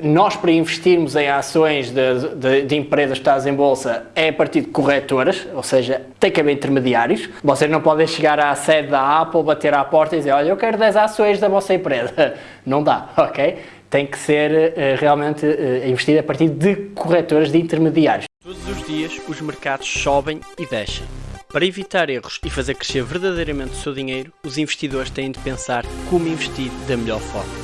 Nós, para investirmos em ações de, de, de, empresas em bolsa, é a partir de corretoras, ou seja, tem que haver intermediários. Vocês não podem chegar à sede da Apple, bater à porta e dizer, olha, eu quero 10 ações da vossa empresa. Não dá, ok? Tem que ser uh, realmente uh, investido a partir de corretoras, de intermediários. Todos os dias os mercados sobem e descem. Para evitar erros e fazer crescer verdadeiramente o seu dinheiro, os investidores têm de pensar como investir da melhor forma.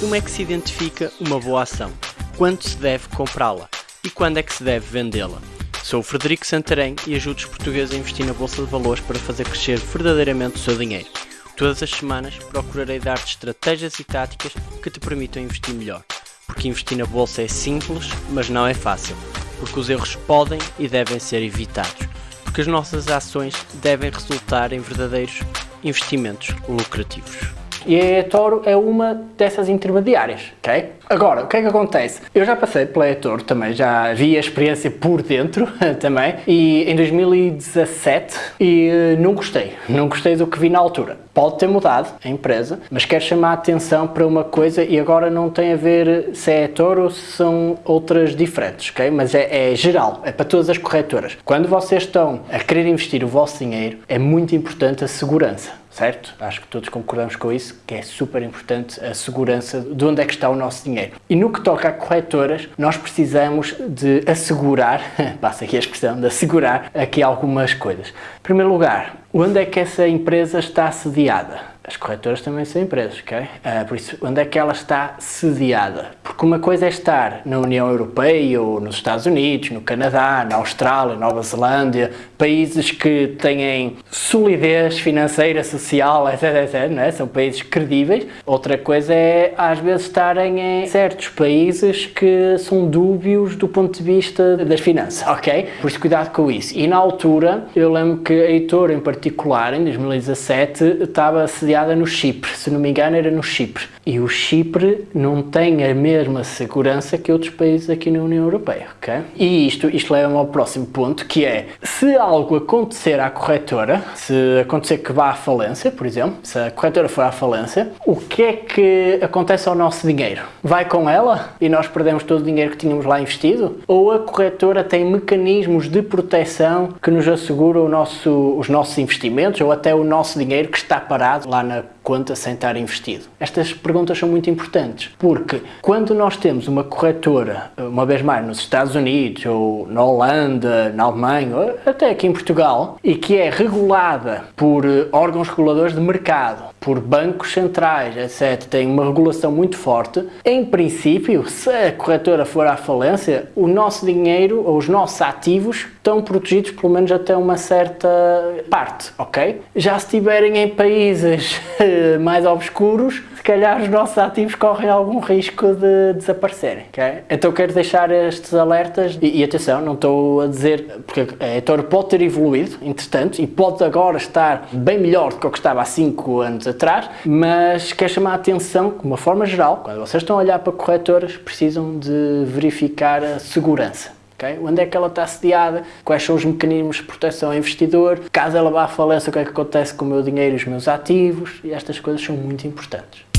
Como é que se identifica uma boa ação? Quando se deve comprá-la? E quando é que se deve vendê-la? Sou o Frederico Santarém e ajudo os portugueses a investir na Bolsa de Valores para fazer crescer verdadeiramente o seu dinheiro. Todas as semanas procurarei dar-te estratégias e táticas que te permitam investir melhor. Porque investir na Bolsa é simples, mas não é fácil. Porque os erros podem e devem ser evitados. Porque as nossas ações devem resultar em verdadeiros investimentos lucrativos. E a eToro é uma dessas intermediárias, ok? Agora, o que é que acontece? Eu já passei pela eToro também, já vi a experiência por dentro também, e em 2017, e eh, não gostei, não gostei do que vi na altura. Pode ter mudado a empresa, mas quero chamar a atenção para uma coisa e agora não tem a ver se é eToro ou se são outras diferentes, ok? Mas é, é geral, é para todas as corretoras. Quando vocês estão a querer investir o vosso dinheiro, é muito importante a segurança certo? Acho que todos concordamos com isso, que é super importante a segurança de onde é que está o nosso dinheiro. E no que toca a corretoras, nós precisamos de assegurar, passa aqui a expressão, de assegurar aqui algumas coisas. Em primeiro lugar, onde é que essa empresa está sediada? As corretoras também são empresas, ok? Uh, por isso, onde é que ela está sediada? Porque uma coisa é estar na União Europeia ou nos Estados Unidos, no Canadá, na Austrália, Nova Zelândia, países que têm solidez financeira, social, etc, etc, não é? são países credíveis. Outra coisa é, às vezes, estarem em certos países que são dúbios do ponto de vista das finanças, ok? Por isso, cuidado com isso. E na altura, eu lembro que a Heitor, em particular, em 2017, estava sediada sediada no Chipre, se não me engano era no Chipre. E o Chipre não tem a mesma segurança que outros países aqui na União Europeia, ok? E isto, isto leva-me ao próximo ponto, que é, se algo acontecer à corretora, se acontecer que vá à falência, por exemplo, se a corretora for à falência, o que é que acontece ao nosso dinheiro? Vai com ela e nós perdemos todo o dinheiro que tínhamos lá investido? Ou a corretora tem mecanismos de proteção que nos asseguram nosso, os nossos investimentos ou até o nosso dinheiro que está parado lá na conta sem estar investido? Estas perguntas são muito importantes, porque quando nós temos uma corretora, uma vez mais nos Estados Unidos, ou na Holanda, na Alemanha, ou até aqui em Portugal, e que é regulada por órgãos reguladores de mercado, por bancos centrais, etc., tem uma regulação muito forte, em princípio, se a corretora for à falência, o nosso dinheiro ou os nossos ativos estão protegidos pelo menos até uma certa parte, ok? Já se estiverem em países mais obscuros, se calhar os nossos ativos correm algum risco de desaparecerem? Então quero deixar estes alertas e, e atenção, não estou a dizer, porque a Etor pode ter evoluído, entretanto, e pode agora estar bem melhor do que o que estava há 5 anos atrás, mas quero chamar a atenção, de uma forma geral, quando vocês estão a olhar para corretoras, precisam de verificar a segurança. Okay? Onde é que ela está sediada, quais são os mecanismos de proteção ao investidor, caso ela vá à falência, o que é que acontece com o meu dinheiro e os meus ativos, e estas coisas são muito importantes.